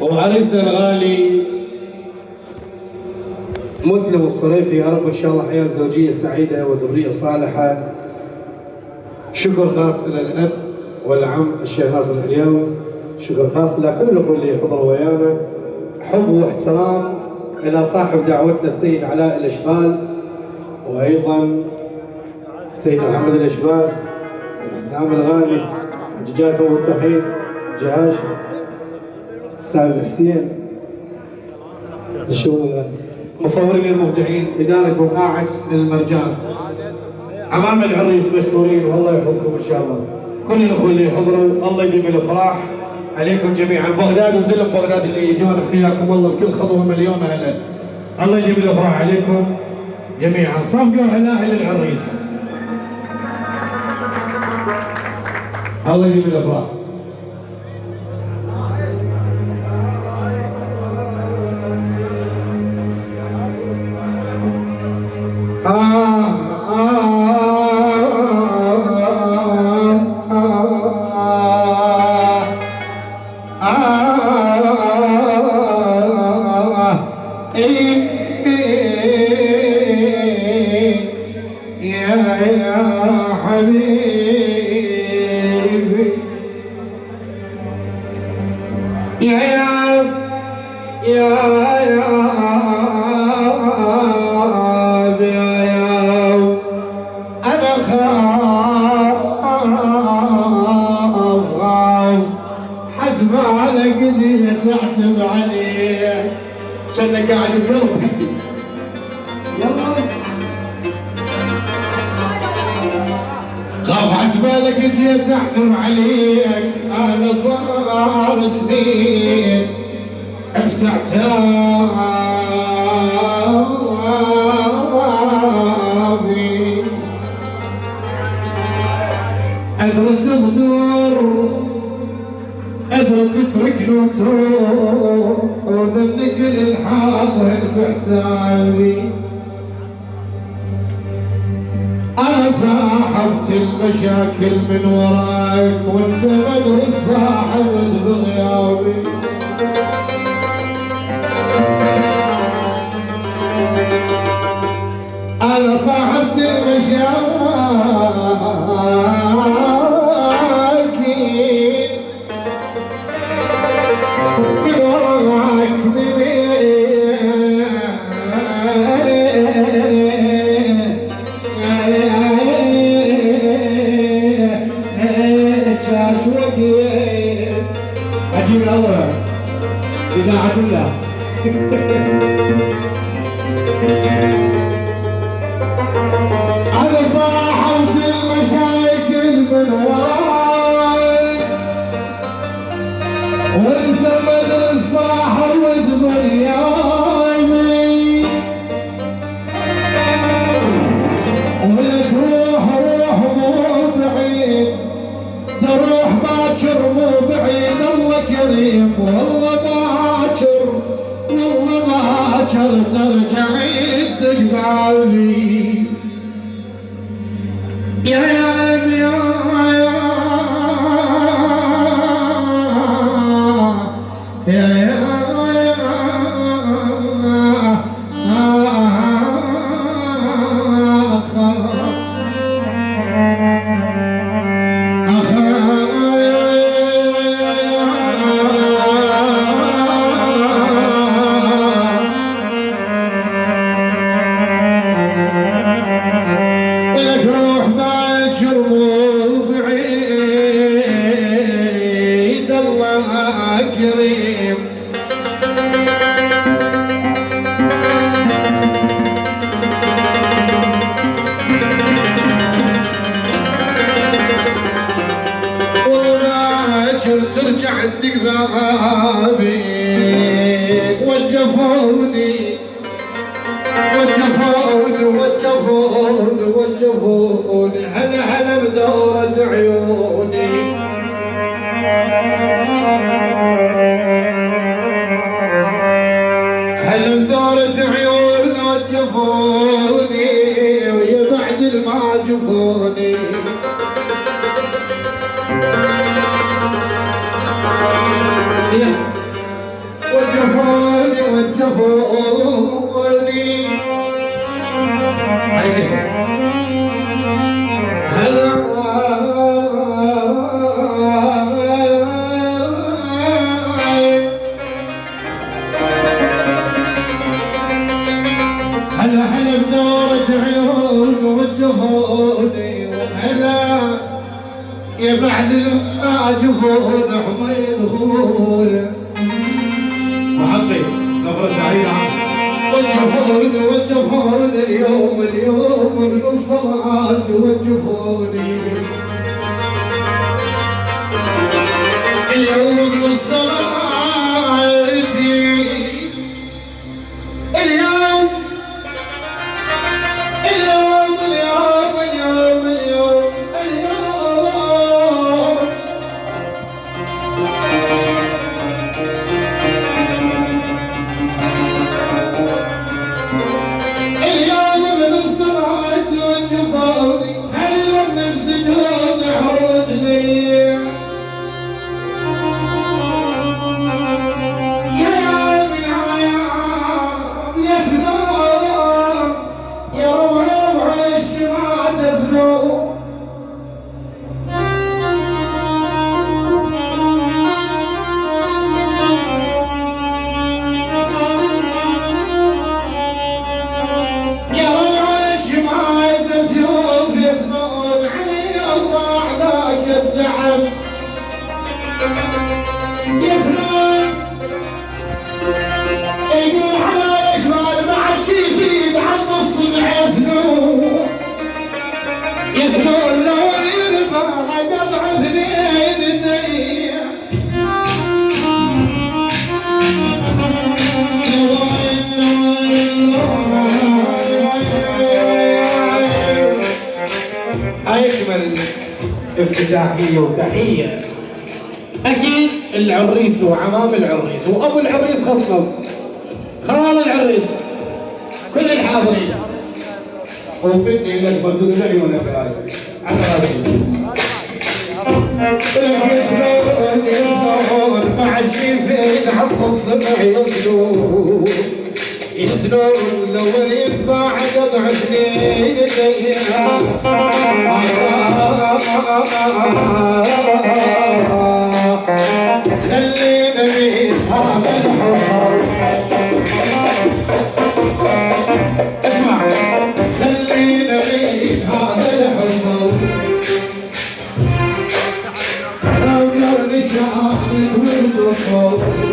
وعريسنا الغالي. مسلم الصريفي يا رب إن شاء الله حياة زوجية سعيدة وذرية صالحة. شكر خاص إلى الأب والعم الشيخ ناصر العلياوي شكر خاص لكل الأخوة اللي حضروا ويانا. حب واحترام إلى صاحب دعوتنا السيد علاء الإشبال وأيضا سيد محمد الإشبال سيد حسام الغالي حج جاسم ابو الطحين جهاش أستاذ حسين. شو مصورين المبدعين إدارة وقاعه المرجان. أمام العريس مشكورين والله يحفظكم إن شاء الله. كل الأخوة اللي حضروا الله يديم الافراح عليكم جميعا. بغداد وزلم بغداد اللي يجون حياكم الله. بكل خطوه مليون هلا الله يديم الافراح عليكم جميعا. صفقوا على أهل العريس. الله يديم الافراح خاف حسبالك جيت احتم عليك. أنا صار سنين. افتح ترابي ادري تتركني وتروح وذنك للحاضر بحسابي أنا صاحبت المشاكل من وراك وانت مدري صاحبت بغيابي أنا صاحبت المشاكل عندك بابي وجفوني وجفوني وجفوني وجفوني هلا هلا بدورة عيوني. هلا بدورة عيوني وجفوني ويا بعد ما جفوني والجفون والجفون عليك. يا بعد ما جفون حميد هوله وحقي سفرة سعيدة وجفوني وجفوني اليوم اليوم من الصلاة وجفوني اليوم من الصلاة الشمعة اجمل افتتاحيه وتحية. أكيد العريس وعمام العريس وأبو العريس خصخص خال العريس. كل الحاضرين. وبدي لك مردود العيون على راسي يسلون يسلون مع الشيفين حط الصبح يسلون يسلون لو ينفع قطع اثنين خلينا من هذا الحصر اسمع خلينا من هذا الحصر لو جرني شعبك